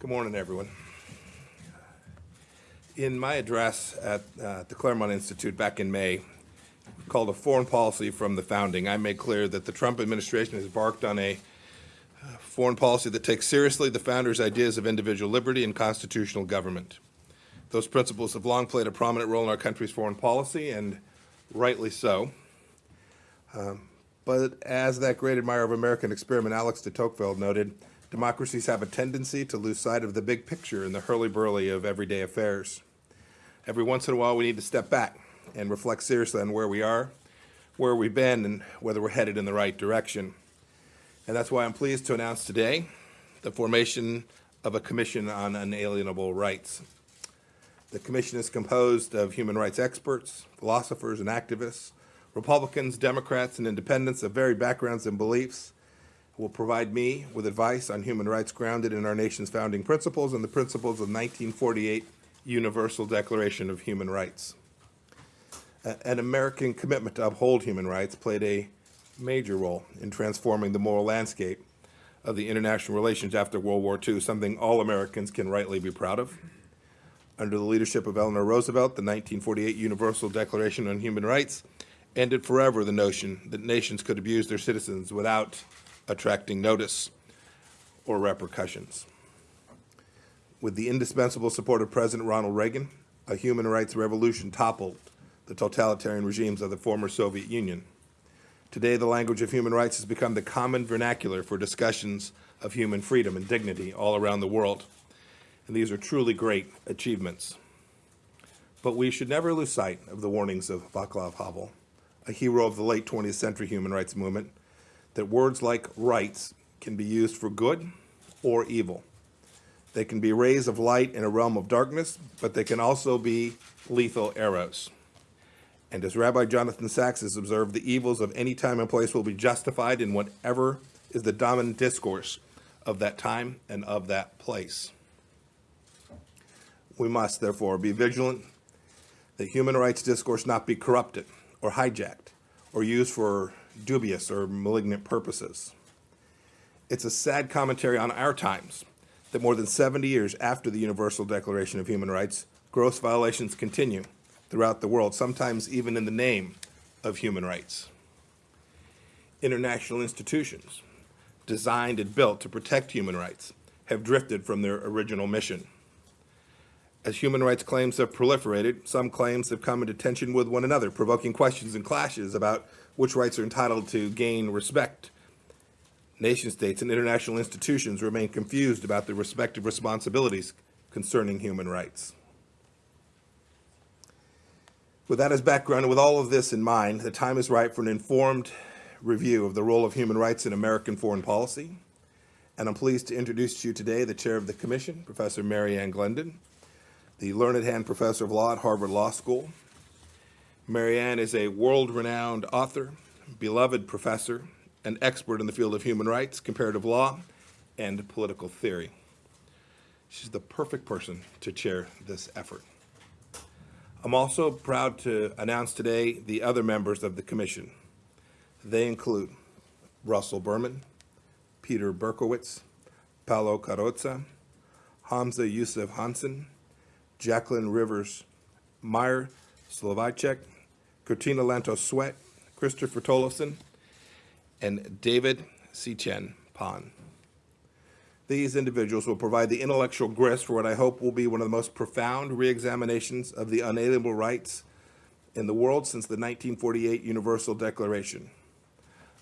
Good morning, everyone. In my address at uh, the Claremont Institute back in May, called a foreign policy from the founding, I made clear that the Trump administration has embarked on a uh, foreign policy that takes seriously the founders' ideas of individual liberty and constitutional government. Those principles have long played a prominent role in our country's foreign policy, and rightly so. Um, but as that great admirer of American experiment, Alexis de Tocqueville, noted, democracies have a tendency to lose sight of the big picture in the hurly-burly of everyday affairs. Every once in a while, we need to step back and reflect seriously on where we are, where we've been, and whether we're headed in the right direction. And that's why I'm pleased to announce today the formation of a Commission on Unalienable Rights. The commission is composed of human rights experts, philosophers, and activists, Republicans, Democrats, and independents of varied backgrounds and beliefs will provide me with advice on human rights grounded in our nation's founding principles and the principles of 1948 Universal Declaration of Human Rights. An American commitment to uphold human rights played a major role in transforming the moral landscape of the international relations after World War II, something all Americans can rightly be proud of. Under the leadership of Eleanor Roosevelt, the 1948 Universal Declaration on Human Rights ended forever the notion that nations could abuse their citizens without attracting notice or repercussions. With the indispensable support of President Ronald Reagan, a human rights revolution toppled the totalitarian regimes of the former Soviet Union. Today, the language of human rights has become the common vernacular for discussions of human freedom and dignity all around the world. And these are truly great achievements. But we should never lose sight of the warnings of Václav Havel, a hero of the late 20th century human rights movement, that words like rights can be used for good or evil. They can be rays of light in a realm of darkness, but they can also be lethal arrows. And as Rabbi Jonathan Sacks has observed, the evils of any time and place will be justified in whatever is the dominant discourse of that time and of that place. We must, therefore, be vigilant that human rights discourse not be corrupted or hijacked or used for dubious or malignant purposes. It's a sad commentary on our times that more than 70 years after the Universal Declaration of Human Rights, gross violations continue throughout the world, sometimes even in the name of human rights. International institutions designed and built to protect human rights have drifted from their original mission. As human rights claims have proliferated, some claims have come into tension with one another, provoking questions and clashes about which rights are entitled to gain respect. Nation states and international institutions remain confused about their respective responsibilities concerning human rights. With that as background and with all of this in mind, the time is right for an informed review of the role of human rights in American foreign policy. And I'm pleased to introduce to you today the chair of the commission, Professor Mary Ann Glendon, the Learned Hand Professor of Law at Harvard Law School. Mary Ann is a world-renowned author, beloved professor, and expert in the field of human rights, comparative law, and political theory. She's the perfect person to chair this effort. I'm also proud to announce today the other members of the commission. They include Russell Berman, Peter Berkowitz, Paolo Carozza, Hamza Yusuf Hanson, Jacqueline Rivers Meir Soloveichik, Katrina Lantos Swett, Christopher Tollefsen, and David Tse-Chien Pan. These individuals will provide the intellectual grist for what I hope will be one of the most profound reexaminations of the unalienable rights in the world since the 1948 Universal Declaration.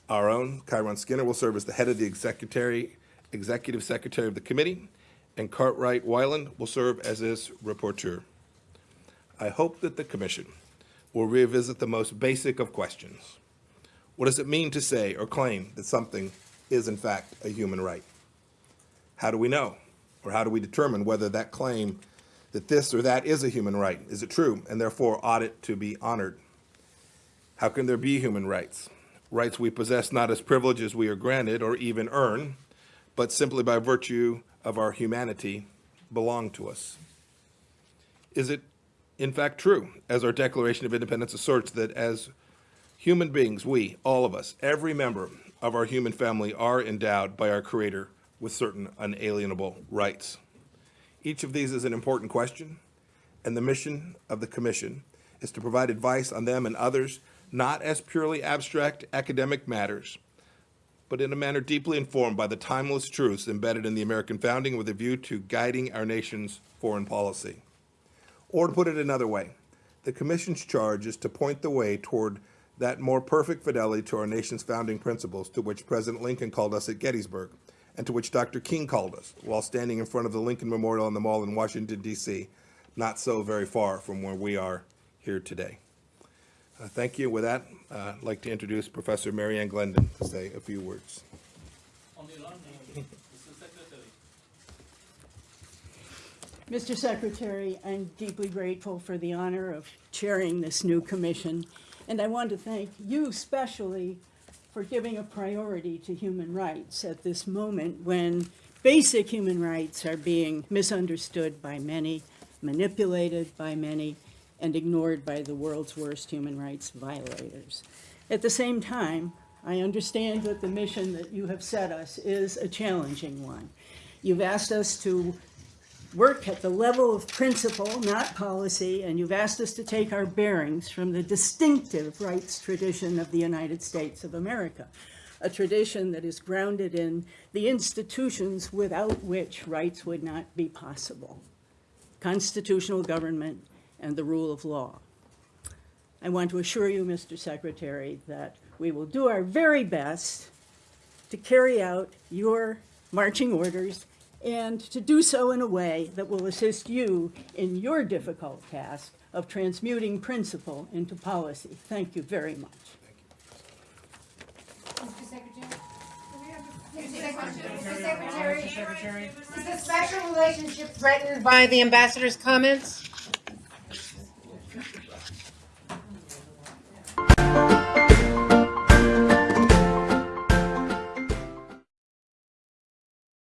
Our own Kiron Skinner will serve as the head of the executive secretary of the committee, and Cartwright Weiland will serve as his rapporteur. I hope that the Commission will revisit the most basic of questions. What does it mean to say or claim that something is in fact a human right? How do we know? Or how do we determine whether that claim that this or that is a human right, is it true, and therefore ought it to be honored? How can there be human rights? Rights we possess not as privileges we are granted or even earn, but simply by virtue of our humanity belong to us? Is it in fact true, as our Declaration of Independence asserts, that as human beings, we, all of us, every member of our human family are endowed by our Creator with certain unalienable rights? Each of these is an important question, and the mission of the commission is to provide advice on them and others, not as purely abstract academic matters, but in a manner deeply informed by the timeless truths embedded in the American founding with a view to guiding our nation's foreign policy. Or to put it another way, the Commission's charge is to point the way toward that more perfect fidelity to our nation's founding principles to which President Lincoln called us at Gettysburg, and to which Dr. King called us while standing in front of the Lincoln Memorial on the Mall in Washington, D.C., not so very far from where we are here today. Uh, Thank you. With that, uh, I'd like to introduce Professor Mary Ann Glendon to say a few words. Mr. Secretary, I'm deeply grateful for the honor of chairing this new commission, and I want to thank you especially for giving a priority to human rights at this moment when basic human rights are being misunderstood by many, manipulated by many, and ignored by the world's worst human rights violators. At the same time, I understand that the mission that you have set us is a challenging one. You've asked us to work at the level of principle, not policy, and you've asked us to take our bearings from the distinctive rights tradition of the United States of America, a tradition that is grounded in the institutions without which rights would not be possible, constitutional government and the rule of law. I want to assure you, Mr. Secretary, that we will do our very best to carry out your marching orders and to do so in a way that will assist you in your difficult task of transmuting principle into policy. Thank you very much. Mr. Secretary? Mr. Secretary? Mr. Secretary? Is the special relationship threatened by the ambassador's comments?